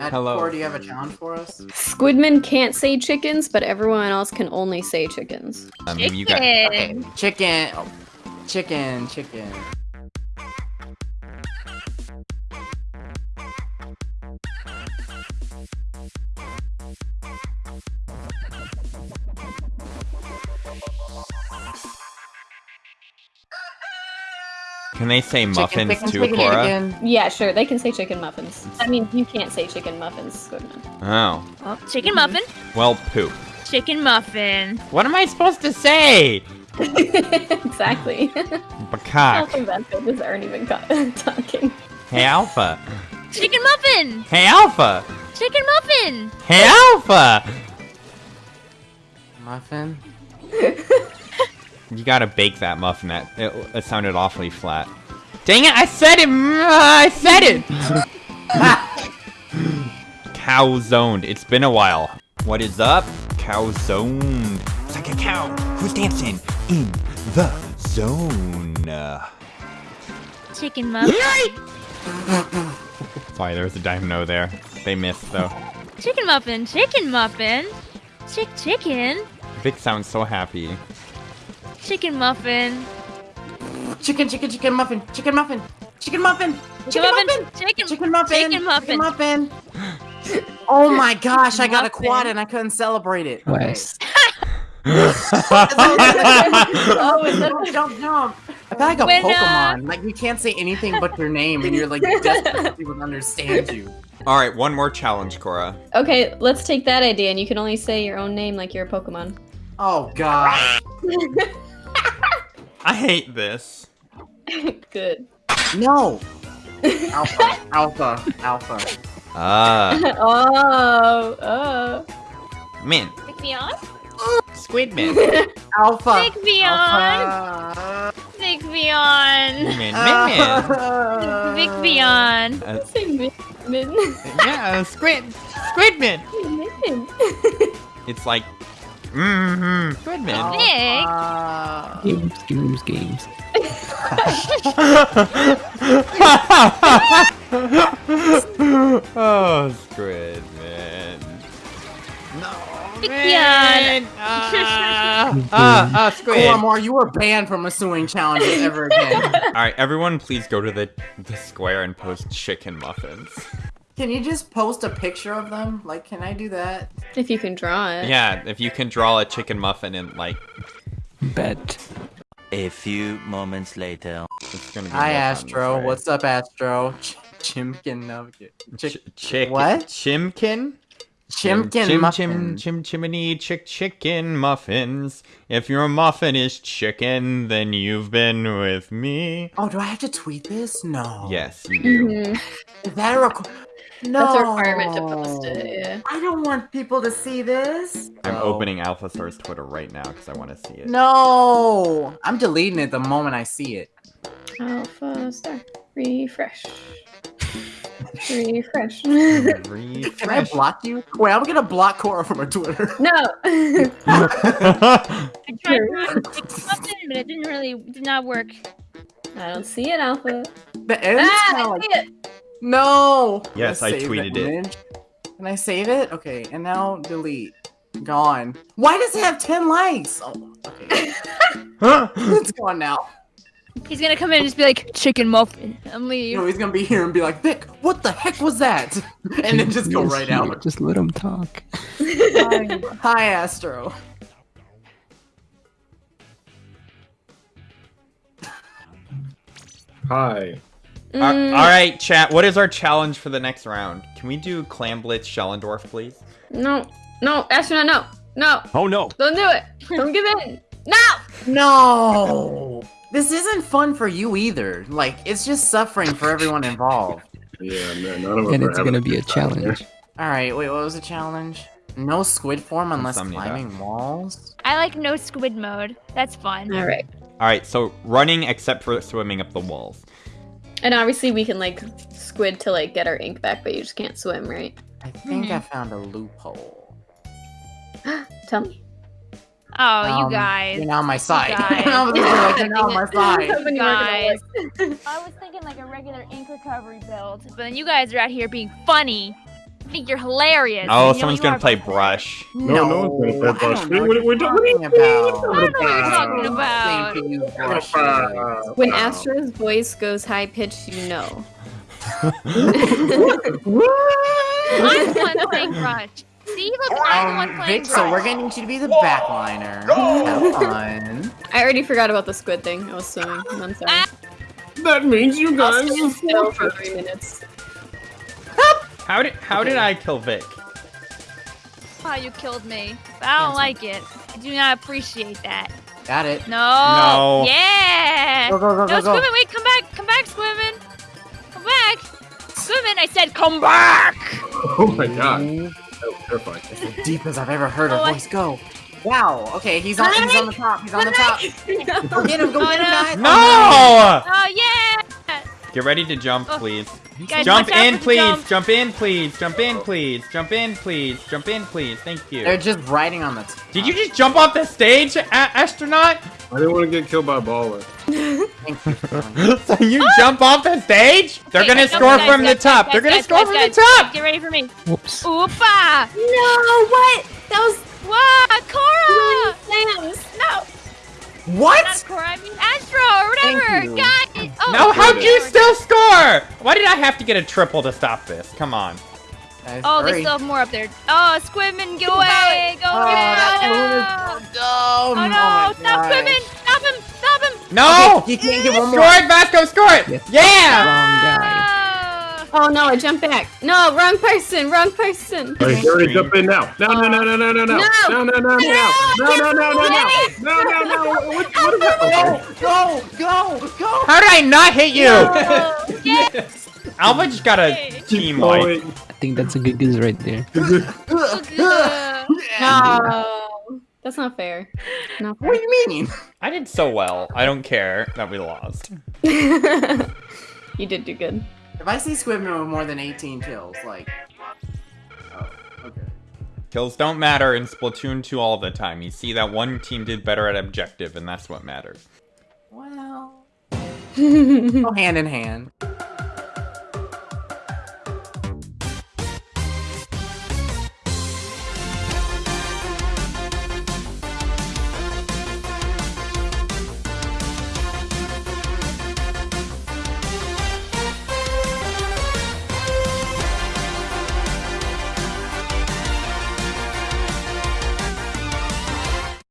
Hello. Cora, do you have a challenge for us? Squidman can't say chickens, but everyone else can only say chickens. Um, you got. Okay. Chicken. Oh, chicken. Chicken. Can they say muffins chicken, too, chicken, Cora? Yeah, sure, they can say chicken muffins. I mean, you can't say chicken muffins, Squidman. Oh. oh. Chicken muffin. Well, poop. Chicken muffin. What am I supposed to say? exactly. Bacock. Alpha Vectors aren't even talking. Hey, Alpha. Chicken muffin. Hey, Alpha. Chicken muffin. Hey, Alpha. Muffin. You gotta bake that muffin. That it, it sounded awfully flat. Dang it! I said it. I said it. cow zoned. It's been a while. What is up? Cow zoned. It's like a cow who's dancing in the zone. Chicken muffin. Sorry, there was a dino there. They missed though. Chicken muffin. Chicken muffin. Chick chicken. Vic sounds so happy. Chicken muffin. Chicken, chicken, chicken muffin. Chicken muffin. Chicken muffin. Chicken muffin. Chicken. Chicken muffin. Chicken muffin. muffin. Oh my gosh, I got a quad and I couldn't celebrate it. West. oh, is that Don't jump, jump. I feel like a When, uh, Pokemon. Like you can't say anything but your name, and you're like desperate for people to understand you. All right, one more challenge, Cora. Okay, let's take that idea, and you can only say your own name like you're a Pokemon. Oh god. I hate this. Good. No. Alpha. Alpha. Alpha. Ah, oh, oh. man, Pick me on. Squidman. Alpha. Pick me on. Pick me on. Man, man, man. Pick me on. Uh, Say min. Min. yeah, Squid, Squidman. min. It's like, mm-hmm, Squidman. Nick. Alpha. Games, games, games. oh, Squidman. No, man. Ah, ah, ah, Squid. Cormor, you were banned from assuming challenges ever again. All right, everyone, please go to the the square and post chicken muffins. Can you just post a picture of them? Like, can I do that? If you can draw it. Yeah, if you can draw a chicken muffin and like, Bet. A few moments later. it's gonna be. Hi, more fun Astro. What's up, Astro? Ch- Chimkin Nugget. Ch- Chick- chick? What? Chimkin? Chimkin chim, muffin. Chim, chim, chimney, chick, chicken muffins. If your muffin is chicken, then you've been with me. Oh, do I have to tweet this? No. Yes, you do. Mhm. Is that a requ- No. That's a requirement to post it, yeah. I don't want people to see this. I'm No. opening AlphaSour's Twitter right now because I want to see it. No. I'm deleting it the moment I see it. Alpha star. Refresh. Refresh. Refresh. Can I block you? Wait, I'm gonna block Cora from her Twitter. no. I tried to chicken muffin, but it didn't really did not work. I don't see it, Alpha. The end's Ah, I see it. No. Yes, I save tweeted it. image. Can I save it? Okay, and now delete. Gone. Why does it have 10 likes? Oh, okay. it's gone now. He's gonna come in and just be like chicken muffin and leave. No, he's gonna be here and be like, Vic, what the heck was that? And then just go Yes, right out. Just let him talk. Hi, Hi, Astro. Hi. Al- Mm, All right, chat. What is our challenge for the next round? Can we do Clam Blitz Shellendorf, please? No. No, astronaut, no. No. Oh no. Don't do it. Don't give in. No. No! This isn't fun for you either. Like, it's just suffering for everyone involved. Yeah, man, none of us And it's gonna be a challenge. Alright, wait, what was the challenge? No squid form unless Insomnia. climbing walls? I like no squid mode. That's fun. All right. All right, so running except for swimming up the walls. And obviously we can like squid to like get our ink back, but you just can't swim, right? I think Mhm. I found a loophole. Tell me. Oh, Um, you guys. You're now on my side. guys. I was like, you're now on my side. You Guys. I was thinking like a regular ink recovery build, but then you guys are out here being funny. I think you're hilarious. Oh, You someone's gonna play brush. No, no one's gonna play Brush. don't What- what, what- you're what are you talking about. I don't know what you're talking about. To Brush. When uh, Astro's voice goes high pitched, you know. I'm the one playing brush. See, look, I'm the one Um, playing Vic, so we're gonna need you to be the backliner. Have fun. I already forgot about the squid thing. I was swimming. I'm sorry. Ah. That means you I'll guys. stand still for three minutes. How did how did I kill Vic? Oh, you killed me. I don't like it. I do not appreciate that. Got it. No. No. Yeah. Go, go, go, no, go, go. Wait, come back. Come back, Squidman. Come back. Squidman, I said come back. Oh my god. That was terrifying. As deep as I've ever heard her Oh, I- voice go. Wow. Okay, he's on. He's on the top. He's on the top. Go oh, get him. Go Oh, get him, no. guys. No! Oh, yeah. Get ready to jump, Oh. please. Guys, Jump in, please. jump. Jump in, please. Jump in, please. Jump in, please. Jump in, please. Thank you. They're just riding on the. Top. Did you just jump off the stage, a- astronaut? I didn't want to get killed by a baller. Thank you. for so you ah! jump off the stage? They're Okay, gonna score guys, from the top. guys, They're gonna score from the top. Get ready for me. Whoops. Oopa. No, what? That was Wow, Cora. plans. No. What? Not Cora, I mean Astro or whatever. Thank you. God. Oh, No, how'd you still score? Why did I have to get a triple to stop this? Come on. Guys, Oh, they still have more up there. Oh, Squidman, get away! Go Oh, away! that Oh, no! is so dumb. Oh no! Oh, stop gosh. No! Okay, you can't get one more. Score it, Vasco, score it! Yes. Yeah! Wrong guy. Ah. Oh no, I jumped back. No, wrong person. Wrong person. Hey, hurry, jump in now. No, no, no, no, no, no, no. No. No, no, no, no, no. No, no, no, no, no. No, no, no. What, what is that? Go, go, go, go. How did I not hit you? Oh, yes! Alba just got a Okay. team Oh, wipe. wait. I think that's a good goose right there. Ugh. No, that's not fair. Not What do you mean? I did so well. I don't care that we lost. you did do good. If I see Squidman with more than 18 kills, like. Oh, okay. Kills don't matter in Splatoon 2 all the time. You see that one team did better at objective, and that's what matters. Well. Go hand in hand.